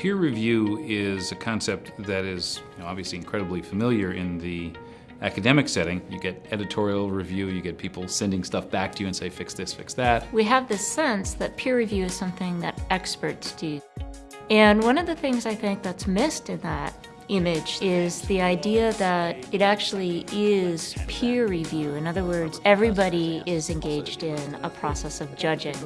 Peer review is a concept that is you know, obviously incredibly familiar in the academic setting. You get editorial review, you get people sending stuff back to you and say, fix this, fix that. We have this sense that peer review is something that experts do. And one of the things I think that's missed in that image is the idea that it actually is peer review. In other words, everybody is engaged in a process of judging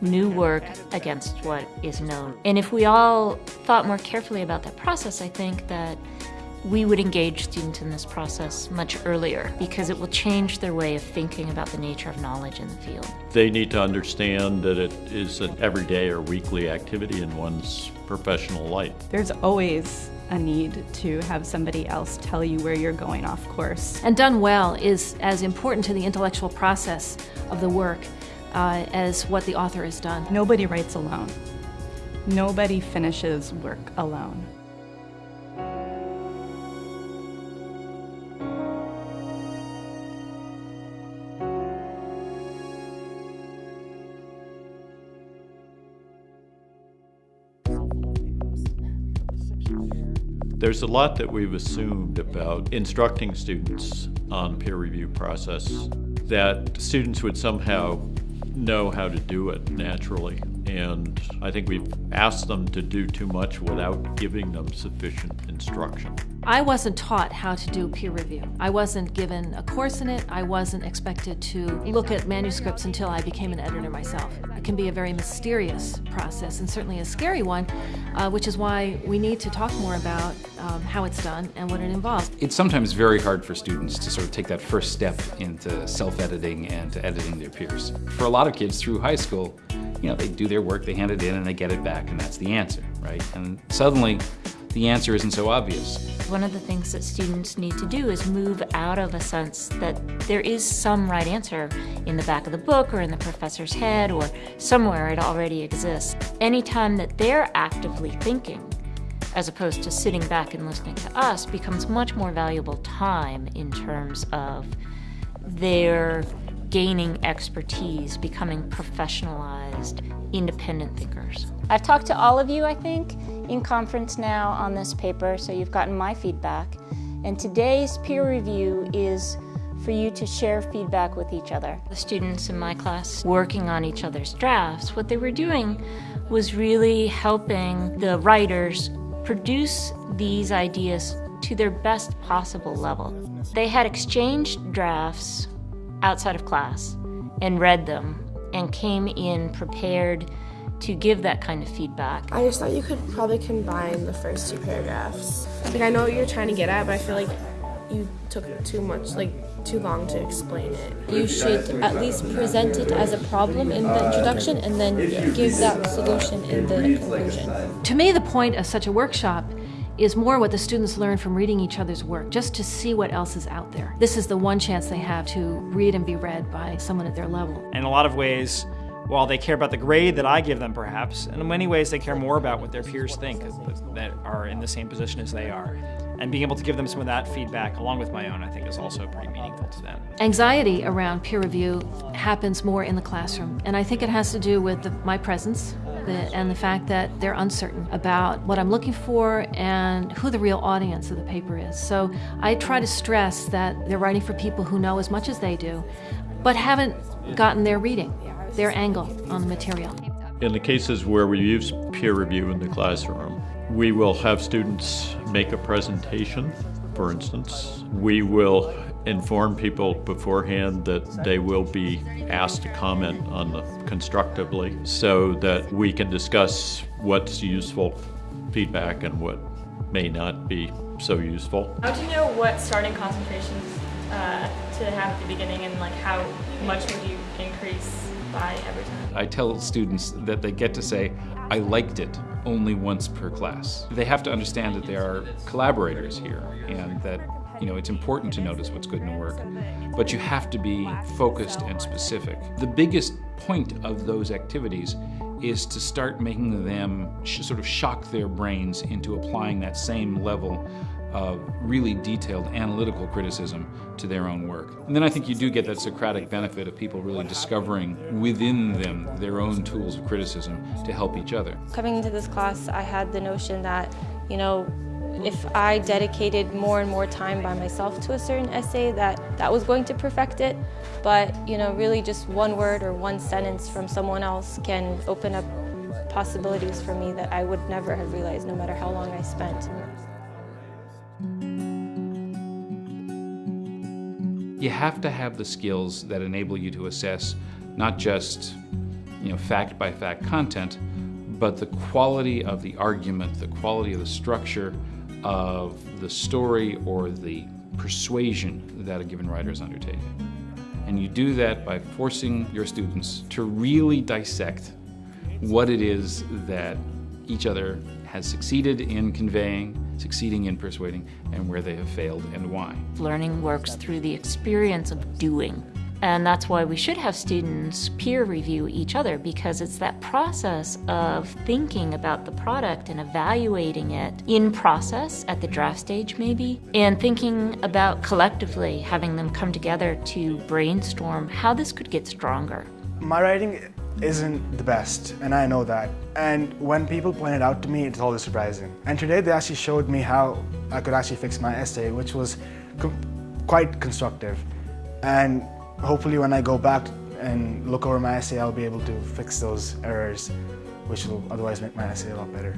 new work against what is known. And if we all thought more carefully about that process, I think that we would engage students in this process much earlier because it will change their way of thinking about the nature of knowledge in the field. They need to understand that it is an everyday or weekly activity in one's professional life. There's always a need to have somebody else tell you where you're going off course. And done well is as important to the intellectual process of the work uh, as what the author has done. Nobody writes alone. Nobody finishes work alone. There's a lot that we've assumed about instructing students on peer review process that students would somehow know how to do it naturally. And I think we've asked them to do too much without giving them sufficient instruction. I wasn't taught how to do peer review. I wasn't given a course in it. I wasn't expected to look at manuscripts until I became an editor myself. It can be a very mysterious process and certainly a scary one, uh, which is why we need to talk more about um, how it's done and what it involves. It's sometimes very hard for students to sort of take that first step into self-editing and to editing their peers. For a lot of kids through high school, you know, they do their work, they hand it in, and they get it back, and that's the answer, right? And suddenly, the answer isn't so obvious. One of the things that students need to do is move out of a sense that there is some right answer in the back of the book or in the professor's head or somewhere it already exists. Anytime that they're actively thinking, as opposed to sitting back and listening to us, becomes much more valuable time in terms of their gaining expertise, becoming professionalized, independent thinkers. I've talked to all of you, I think, in conference now on this paper, so you've gotten my feedback. And today's peer review is for you to share feedback with each other. The students in my class working on each other's drafts, what they were doing was really helping the writers produce these ideas to their best possible level. They had exchanged drafts outside of class and read them and came in prepared to give that kind of feedback. I just thought you could probably combine the first two paragraphs. Like I know what you're trying to get at, but I feel like you took too much, like too long to explain it. You should at least present it as a problem in the introduction and then give that solution in the conclusion. To me, the point of such a workshop is more what the students learn from reading each other's work, just to see what else is out there. This is the one chance they have to read and be read by someone at their level. In a lot of ways, while they care about the grade that I give them perhaps, in many ways they care more about what their peers think that are in the same position as they are. And being able to give them some of that feedback along with my own, I think is also pretty meaningful to them. Anxiety around peer review happens more in the classroom, and I think it has to do with the, my presence the, and the fact that they're uncertain about what I'm looking for and who the real audience of the paper is. So I try to stress that they're writing for people who know as much as they do, but haven't gotten their reading, their angle on the material. In the cases where we use peer review in the classroom, we will have students make a presentation, for instance. We will inform people beforehand that they will be asked to comment on the constructively so that we can discuss what's useful feedback and what may not be so useful. How do you know what starting concentrations uh, to have at the beginning and like how much would you increase by every time? I tell students that they get to say, I liked it only once per class. They have to understand that there are collaborators here and that you know, it's important to notice what's good in work, but you have to be focused and specific. The biggest point of those activities is to start making them sort of shock their brains into applying that same level really detailed analytical criticism to their own work. And then I think you do get that Socratic benefit of people really discovering within them their own tools of criticism to help each other. Coming into this class, I had the notion that, you know, if I dedicated more and more time by myself to a certain essay that that was going to perfect it but you know really just one word or one sentence from someone else can open up possibilities for me that I would never have realized no matter how long I spent. You have to have the skills that enable you to assess not just you know, fact by fact content, but the quality of the argument, the quality of the structure of the story or the persuasion that a given writer is undertaking. And you do that by forcing your students to really dissect what it is that each other has succeeded in conveying, succeeding in persuading, and where they have failed and why. Learning works through the experience of doing. And that's why we should have students peer review each other because it's that process of thinking about the product and evaluating it in process at the draft stage, maybe, and thinking about collectively having them come together to brainstorm how this could get stronger. My writing isn't the best, and I know that. And when people point it out to me, it's always surprising. And today they actually showed me how I could actually fix my essay, which was quite constructive. And hopefully when I go back and look over my essay, I'll be able to fix those errors, which will otherwise make my essay a lot better.